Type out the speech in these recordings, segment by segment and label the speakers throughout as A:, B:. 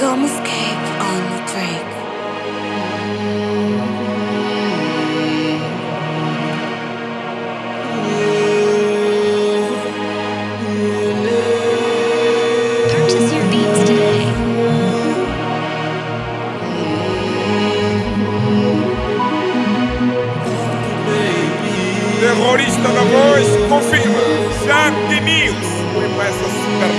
A: Gum escape on the Drake.
B: Purchase your beats today.
C: Terrorista da voz, confirma. News foi para essa super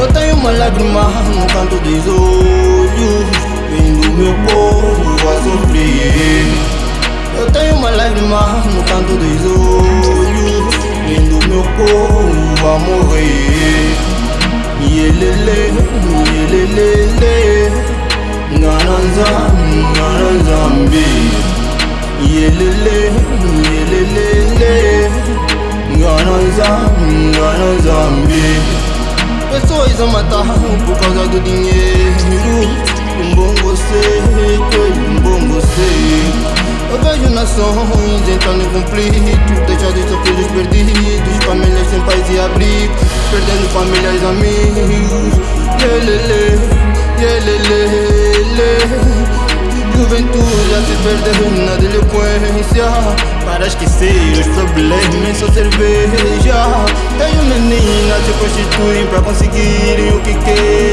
D: Eu tenho uma lágrima no canto dos olhos Vendo meu povo a sofrer. Eu tenho uma lágrima no canto dos olhos Vendo meu povo a morrer. Yelele, yelelele Ngananza, ngananzambi Yelele, yelelele a matar por causa do dinheiro. Um bom você, um bom você. Eu vejo nações entrando em conflito Deixando seus filhos perdidos Famílias sem paz e abrigo Perdendo famílias e amigos. Yelelele se perder na delinquência Para esquecer os problemas só cerveja. Tenho meninas se prostituem para conseguirem o que querem